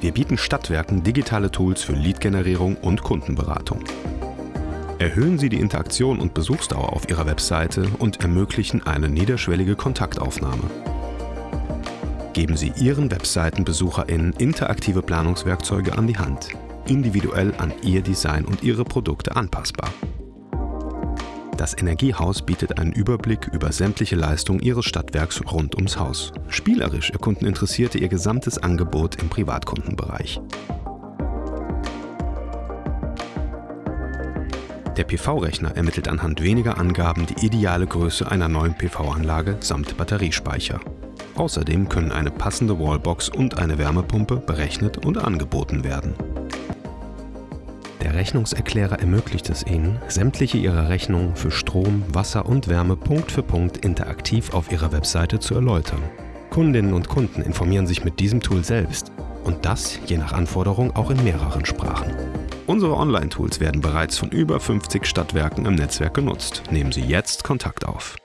Wir bieten Stadtwerken digitale Tools für Lead-Generierung und Kundenberatung. Erhöhen Sie die Interaktion und Besuchsdauer auf Ihrer Webseite und ermöglichen eine niederschwellige Kontaktaufnahme. Geben Sie Ihren WebseitenbesucherInnen interaktive Planungswerkzeuge an die Hand, individuell an Ihr Design und Ihre Produkte anpassbar. Das Energiehaus bietet einen Überblick über sämtliche Leistungen Ihres Stadtwerks rund ums Haus. Spielerisch erkunden Interessierte ihr gesamtes Angebot im Privatkundenbereich. Der PV-Rechner ermittelt anhand weniger Angaben die ideale Größe einer neuen PV-Anlage samt Batteriespeicher. Außerdem können eine passende Wallbox und eine Wärmepumpe berechnet und angeboten werden. Der Rechnungserklärer ermöglicht es Ihnen, sämtliche Ihrer Rechnungen für Strom, Wasser und Wärme Punkt für Punkt interaktiv auf Ihrer Webseite zu erläutern. Kundinnen und Kunden informieren sich mit diesem Tool selbst und das je nach Anforderung auch in mehreren Sprachen. Unsere Online-Tools werden bereits von über 50 Stadtwerken im Netzwerk genutzt. Nehmen Sie jetzt Kontakt auf.